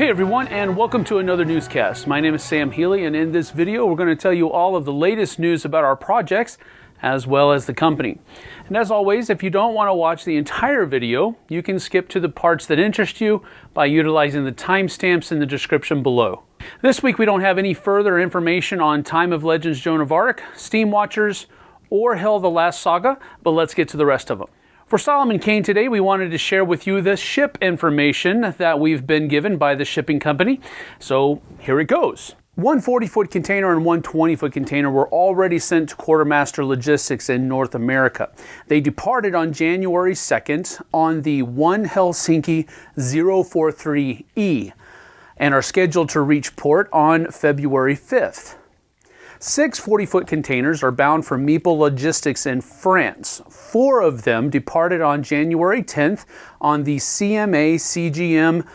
Hey everyone and welcome to another newscast. My name is Sam Healy and in this video we're going to tell you all of the latest news about our projects as well as the company. And as always, if you don't want to watch the entire video, you can skip to the parts that interest you by utilizing the timestamps in the description below. This week we don't have any further information on Time of Legends Joan of Arc, Steam Watchers, or Hel the Last Saga, but let's get to the rest of them. For Solomon Kane today, we wanted to share with you the ship information that we've been given by the shipping company. So here it goes. One 40 foot container and one 20 foot container were already sent to Quartermaster Logistics in North America. They departed on January 2nd on the 1 Helsinki 043E and are scheduled to reach port on February 5th. Six 40 foot containers are bound for Meeple Logistics in France. Four of them departed on January 10th on the CMA CGM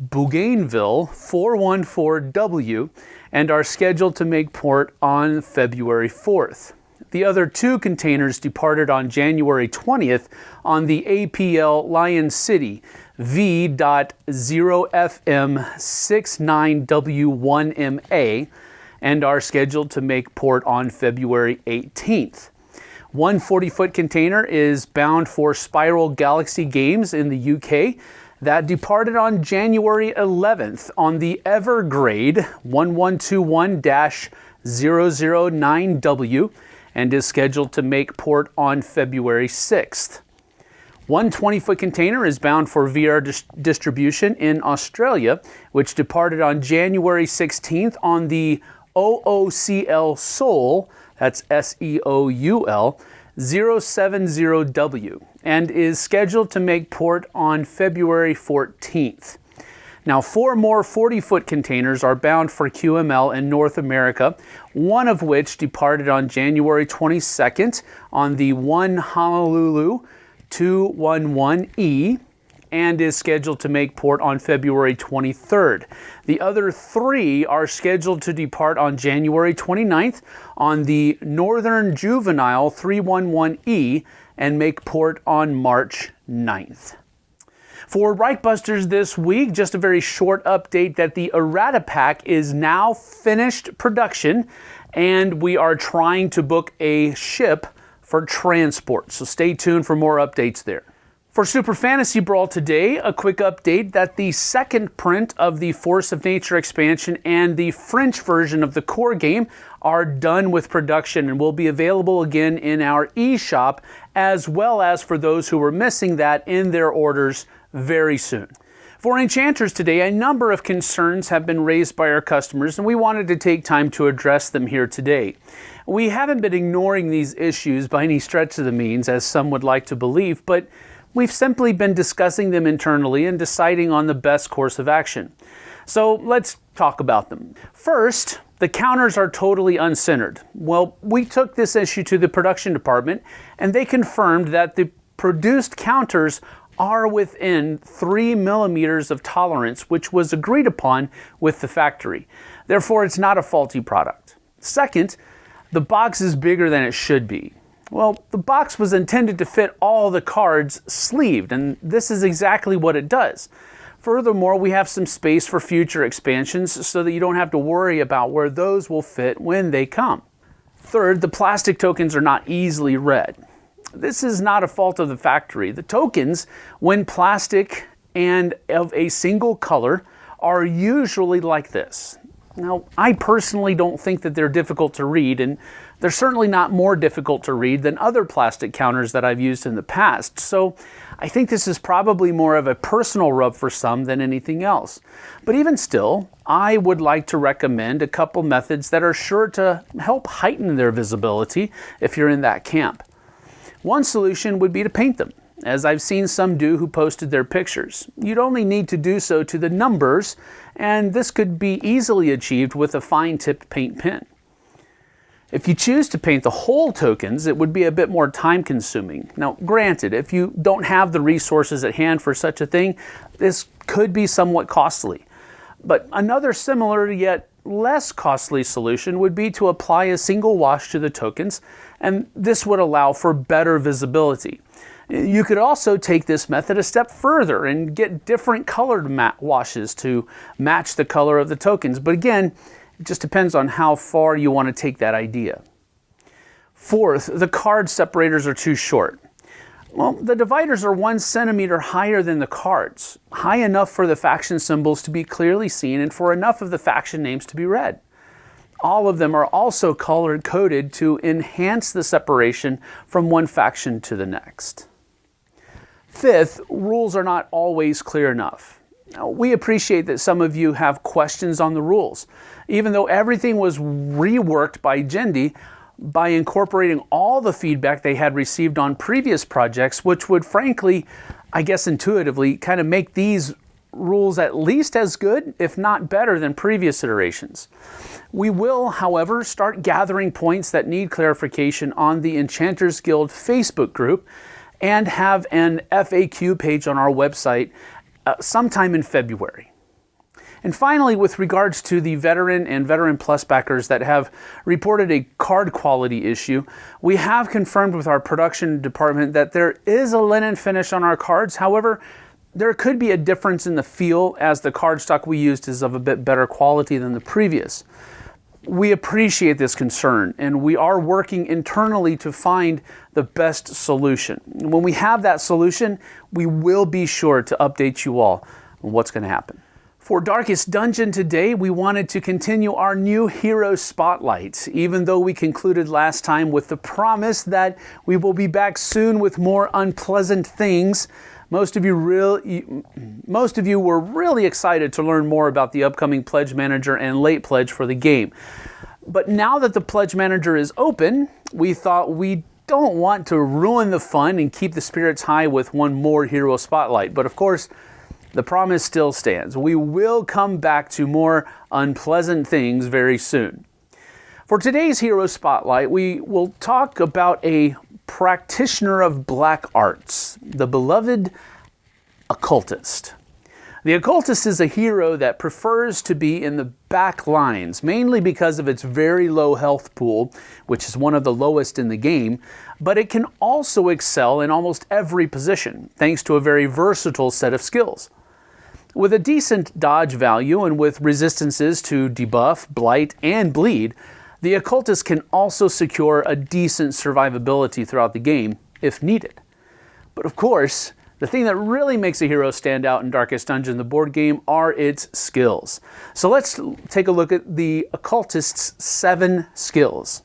Bougainville 414W and are scheduled to make port on February 4th. The other two containers departed on January 20th on the APL Lion City V.0FM69W1MA and are scheduled to make port on February 18th. One 40 foot container is bound for Spiral Galaxy Games in the UK that departed on January 11th on the Evergrade 1121 009W and is scheduled to make port on February 6th. One 20 foot container is bound for VR dis distribution in Australia, which departed on January 16th on the OOCL Seoul, that's S E O U L, 070W, and is scheduled to make port on February 14th. Now, four more 40 foot containers are bound for QML in North America, one of which departed on January 22nd on the 1 Honolulu 211E and is scheduled to make port on February 23rd. The other three are scheduled to depart on January 29th on the Northern Juvenile 311E and make port on March 9th. For Reichbusters this week, just a very short update that the errata pack is now finished production and we are trying to book a ship for transport. So stay tuned for more updates there. For Super Fantasy Brawl today, a quick update that the second print of the Force of Nature expansion and the French version of the core game are done with production and will be available again in our eShop, as well as for those who were missing that in their orders very soon. For Enchanters today, a number of concerns have been raised by our customers, and we wanted to take time to address them here today. We haven't been ignoring these issues by any stretch of the means, as some would like to believe, but We've simply been discussing them internally and deciding on the best course of action. So let's talk about them. First, the counters are totally uncentered. Well, we took this issue to the production department and they confirmed that the produced counters are within 3 millimeters of tolerance, which was agreed upon with the factory. Therefore, it's not a faulty product. Second, the box is bigger than it should be. Well, the box was intended to fit all the cards sleeved, and this is exactly what it does. Furthermore, we have some space for future expansions so that you don't have to worry about where those will fit when they come. Third, the plastic tokens are not easily read. This is not a fault of the factory. The tokens, when plastic and of a single color, are usually like this. Now, I personally don't think that they're difficult to read, and they're certainly not more difficult to read than other plastic counters that I've used in the past. So I think this is probably more of a personal rub for some than anything else. But even still, I would like to recommend a couple methods that are sure to help heighten their visibility if you're in that camp. One solution would be to paint them as I've seen some do who posted their pictures. You'd only need to do so to the numbers, and this could be easily achieved with a fine-tipped paint pen. If you choose to paint the whole tokens, it would be a bit more time consuming. Now, granted, if you don't have the resources at hand for such a thing, this could be somewhat costly. But another similar yet less costly solution would be to apply a single wash to the tokens, and this would allow for better visibility. You could also take this method a step further and get different colored washes to match the color of the tokens. But again, it just depends on how far you want to take that idea. Fourth, the card separators are too short. Well, the dividers are one centimeter higher than the cards, high enough for the faction symbols to be clearly seen and for enough of the faction names to be read. All of them are also color coded to enhance the separation from one faction to the next. Fifth, rules are not always clear enough. We appreciate that some of you have questions on the rules. Even though everything was reworked by Gindie, by incorporating all the feedback they had received on previous projects, which would frankly, I guess intuitively, kind of make these rules at least as good, if not better, than previous iterations. We will, however, start gathering points that need clarification on the Enchanters Guild Facebook group and have an FAQ page on our website uh, sometime in February. And finally, with regards to the veteran and veteran plus backers that have reported a card quality issue, we have confirmed with our production department that there is a linen finish on our cards. However, there could be a difference in the feel as the cardstock we used is of a bit better quality than the previous. We appreciate this concern and we are working internally to find the best solution. When we have that solution, we will be sure to update you all on what's going to happen. For Darkest Dungeon today, we wanted to continue our new hero spotlight, even though we concluded last time with the promise that we will be back soon with more unpleasant things. Most of you real, most of you were really excited to learn more about the upcoming Pledge Manager and late pledge for the game. But now that the Pledge Manager is open, we thought we don't want to ruin the fun and keep the spirits high with one more hero spotlight. But of course, the promise still stands. We will come back to more unpleasant things very soon. For today's Hero Spotlight, we will talk about a practitioner of black arts, the beloved occultist. The occultist is a hero that prefers to be in the back lines, mainly because of its very low health pool, which is one of the lowest in the game, but it can also excel in almost every position, thanks to a very versatile set of skills. With a decent dodge value and with resistances to debuff, blight, and bleed, the occultist can also secure a decent survivability throughout the game if needed. But of course, the thing that really makes a hero stand out in Darkest Dungeon, the board game, are its skills. So let's take a look at the occultist's seven skills.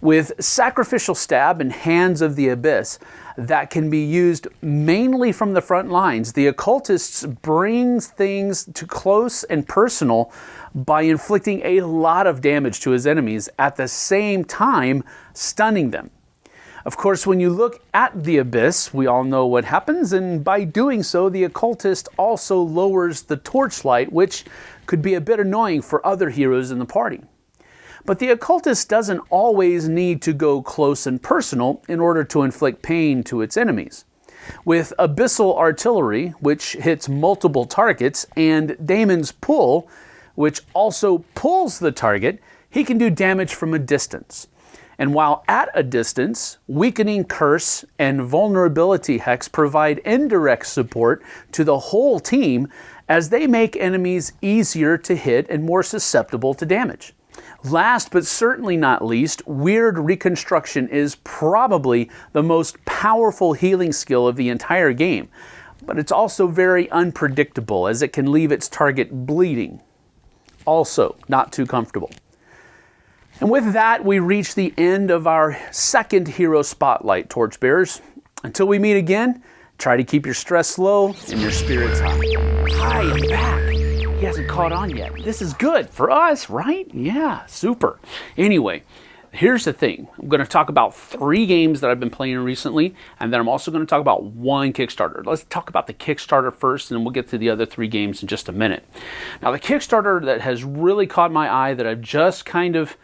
With Sacrificial Stab and Hands of the Abyss, that can be used mainly from the front lines. The occultists brings things to close and personal by inflicting a lot of damage to his enemies at the same time stunning them. Of course, when you look at the abyss, we all know what happens, and by doing so, the occultist also lowers the torchlight, which could be a bit annoying for other heroes in the party. But the occultist doesn't always need to go close and personal in order to inflict pain to its enemies. With Abyssal Artillery, which hits multiple targets, and Daemon's Pull, which also pulls the target, he can do damage from a distance. And while at a distance, Weakening Curse and Vulnerability Hex provide indirect support to the whole team as they make enemies easier to hit and more susceptible to damage. Last but certainly not least, Wyrd Reconstruction is probably the most powerful healing skill of the entire game, but it's also very unpredictable as it can leave its target bleeding. Also, not too comfortable. And with that, we reach the end of our second hero spotlight, Torchbearers. Until we meet again, try to keep your stress low and your spirits high. Hi, I'm back. He hasn't caught on yet. This is good for us, right? Yeah, super. Anyway, here's the thing. I'm going to talk about three games that I've been playing recently, and then I'm also going to talk about one Kickstarter. Let's talk about the Kickstarter first, and then we'll get to the other three games in just a minute. Now, the Kickstarter that has really caught my eye that I've just kind of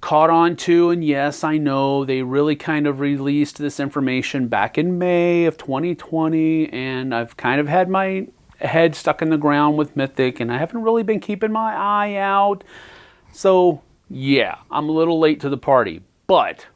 caught on to, and yes, I know they really kind of released this information back in May of 2020, and I've kind of had my head stuck in the ground with Mythic, and I haven't really been keeping my eye out. So, yeah, I'm a little late to the party. But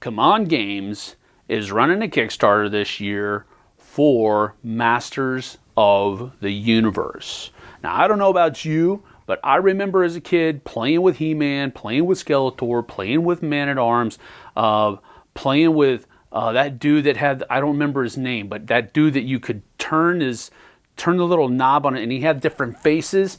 CMON Games is running a Kickstarter this year for Masters of the Universe. Now, I don't know about you, but I remember as a kid playing with He Man, playing with Skeletor, playing with Man at Arms, uh, playing with uh, that dude that had, I don't remember his name, but that dude that you could turn his, turn the little knob on it and he had different faces.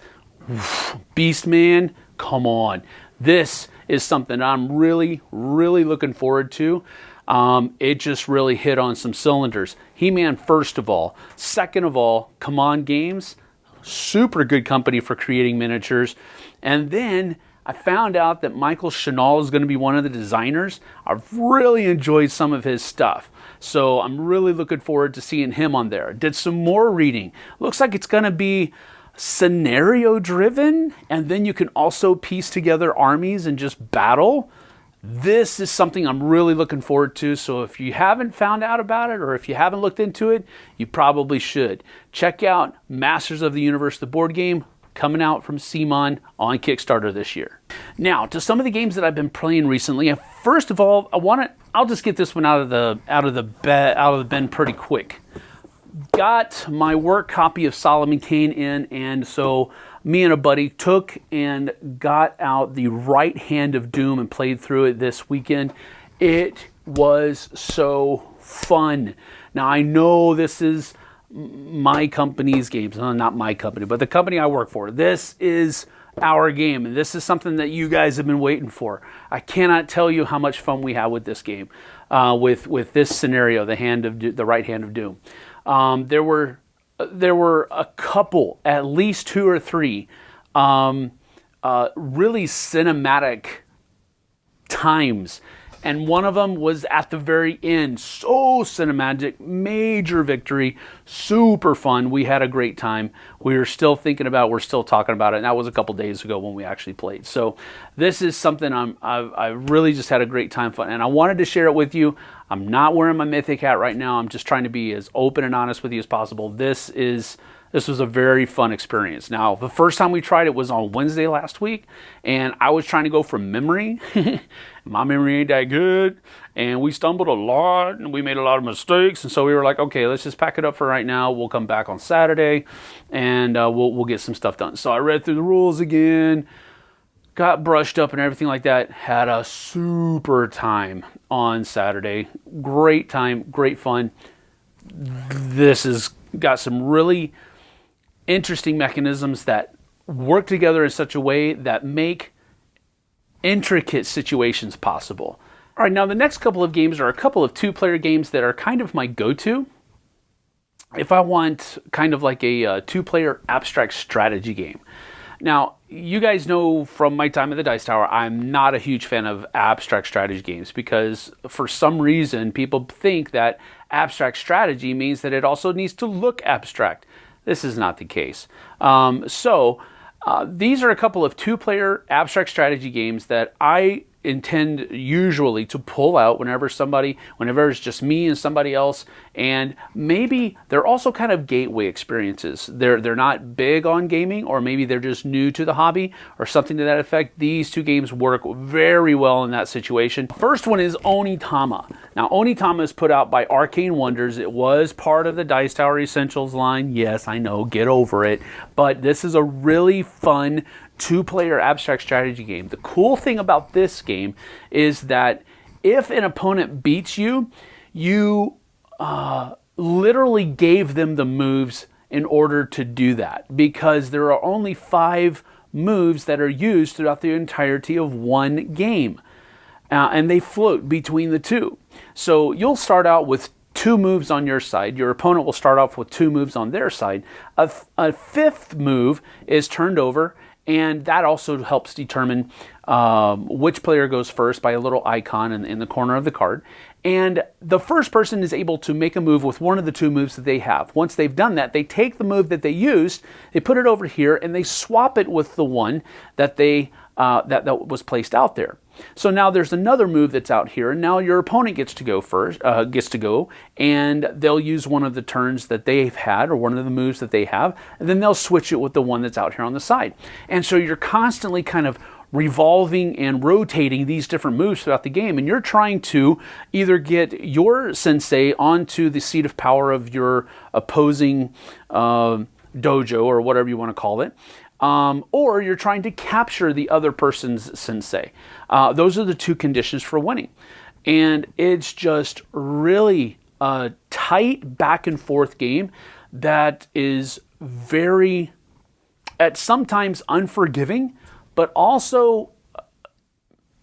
Beast Man, come on. This is something I'm really, really looking forward to. Um, it just really hit on some cylinders. He Man, first of all. Second of all, CMON Games, super good company for creating miniatures. And then I found out that Michael Shinall is going to be one of the designers. I've really enjoyed some of his stuff. So I'm really looking forward to seeing him on there. Did some more reading. Looks like it's going to be scenario driven, and then you can also piece together armies and just battle. This is something I'm really looking forward to. So if you haven't found out about it or if you haven't looked into it, you probably should. Check out Masters of the Universe, the board game, coming out from CMON on Kickstarter this year. Now, to some of the games that I've been playing recently. First of all, I want to I'll just get this one out of the out of the bed out of the bin pretty quick got my work copy of Solomon Kane in, and so me and a buddy took and got out the right hand of Doom and played through it this weekend. It was so fun. Now, I know this is my company's games, no, not my company, but the company I work for. This is our game, and this is something that you guys have been waiting for. I cannot tell you how much fun we have with this game, uh, with with this scenario, the hand of the right hand of doom. Um, there were there were a couple, at least two or three, um, uh, really cinematic times and one of them was at the very end. So cinematic, major victory, super fun. We had a great time. We were still thinking about, we're still talking about it, and that was a couple days ago when we actually played. So this is something I'm, I've, I really just had a great time fun, and I wanted to share it with you. I'm not wearing my Mythic hat right now. I'm just trying to be as open and honest with you as possible. This is this was a very fun experience. Now, the first time we tried it was on Wednesday last week, and I was trying to go from memory. My memory ain't that good, and we stumbled a lot, and we made a lot of mistakes, and so we were like, okay, let's just pack it up for right now. We'll come back on Saturday, and uh, we'll we'll get some stuff done. So I read through the rules again, got brushed up and everything like that. Had a super time on Saturday. Great time, great fun. This has got some really interesting mechanisms that work together in such a way that make intricate situations possible. All right, now the next couple of games are a couple of two player games that are kind of my go to. If I want kind of like a uh, two player abstract strategy game. Now, you guys know from my time at the Dice Tower, I'm not a huge fan of abstract strategy games because for some reason people think that abstract strategy means that it also needs to look abstract. This is not the case. Um, so uh, these are a couple of two-player abstract strategy games that I intend usually to pull out whenever somebody, whenever it's just me and somebody else, and maybe they're also kind of gateway experiences. They're they're not big on gaming, or maybe they're just new to the hobby, or something to that effect. These two games work very well in that situation. First one is Onitama. Now Onitama is put out by Arcane Wonders. It was part of the Dice Tower Essentials line. Yes, I know, get over it. But this is a really fun two player abstract strategy game. The cool thing about this game is that if an opponent beats you, you uh, literally gave them the moves in order to do that because there are only five moves that are used throughout the entirety of one game. Uh, and they float between the two. So you'll start out with two moves on your side. Your opponent will start off with two moves on their side. A, a fifth move is turned over and that also helps determine um, which player goes first by a little icon in, in the corner of the card. And the first person is able to make a move with one of the two moves that they have. Once they've done that, they take the move that they used, they put it over here, and they swap it with the one that they uh, that, that was placed out there. So now there's another move that's out here, and now your opponent gets to go first, uh, gets to go, and they'll use one of the turns that they've had, or one of the moves that they have, and then they'll switch it with the one that's out here on the side. And so you're constantly kind of revolving and rotating these different moves throughout the game. And you're trying to either get your sensei onto the seat of power of your opposing uh, dojo or whatever you want to call it. Um, or you're trying to capture the other person's sensei. Uh, those are the two conditions for winning. And it's just really a tight back and forth game that is very, at sometimes unforgiving, but also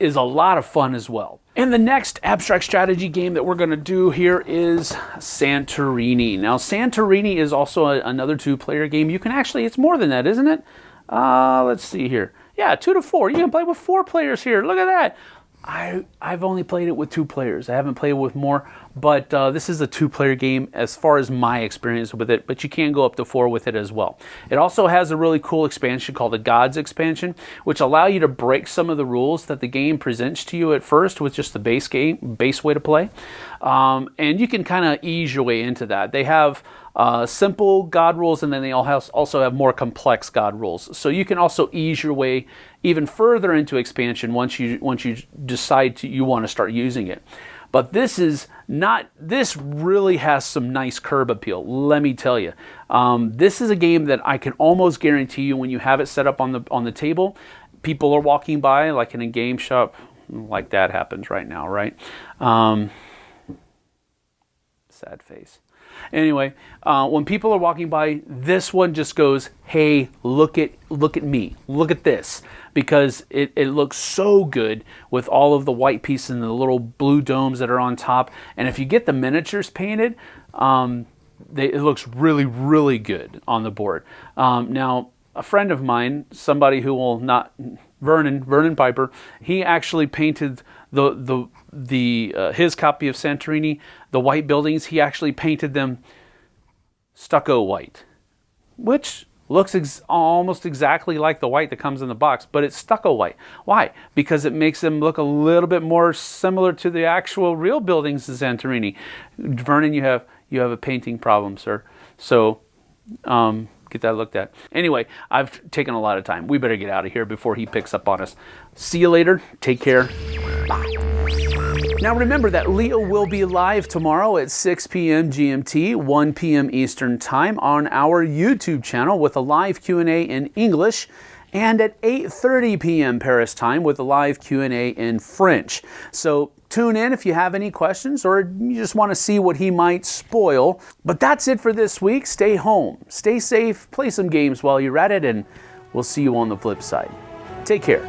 is a lot of fun as well. And the next abstract strategy game that we're going to do here is Santorini. Now, Santorini is also a, another two-player game. You can actually, it's more than that, isn't it? Uh, let's see here. Yeah, two to four. You can play with four players here. Look at that. I, I've only played it with two players. I haven't played with more, but uh, this is a two-player game as far as my experience with it, but you can go up to four with it as well. It also has a really cool expansion called the Gods expansion, which allow you to break some of the rules that the game presents to you at first with just the base game, base way to play. Um, and you can kind of ease your way into that. They have uh, simple God rules, and then they also have more complex God rules. So you can also ease your way even further into expansion once you once you decide to, you want to start using it. But this is not. This really has some nice curb appeal. Let me tell you, um, this is a game that I can almost guarantee you when you have it set up on the on the table, people are walking by like in a game shop, like that happens right now, right? Um, sad face. Anyway, uh, when people are walking by, this one just goes, "Hey, look at look at me, look at this," because it, it looks so good with all of the white pieces and the little blue domes that are on top. And if you get the miniatures painted, um, they, it looks really really good on the board. Um, now, a friend of mine, somebody who will not Vernon Vernon Piper, he actually painted the the the uh, his copy of Santorini, the white buildings, he actually painted them stucco white, which looks ex almost exactly like the white that comes in the box, but it's stucco white. Why? Because it makes them look a little bit more similar to the actual real buildings in Santorini. Vernon, you have you have a painting problem, sir. So. Um, get that looked at. Anyway, I've taken a lot of time. We better get out of here before he picks up on us. See you later. Take care. Bye. Now remember that Leo will be live tomorrow at 6 p.m. GMT, 1 p.m. Eastern Time on our YouTube channel with a live Q&A in English and at 8.30 p.m. Paris time with a live Q&A in French. So tune in if you have any questions or you just want to see what he might spoil. But that's it for this week. Stay home, stay safe, play some games while you're at it, and we'll see you on the flip side. Take care.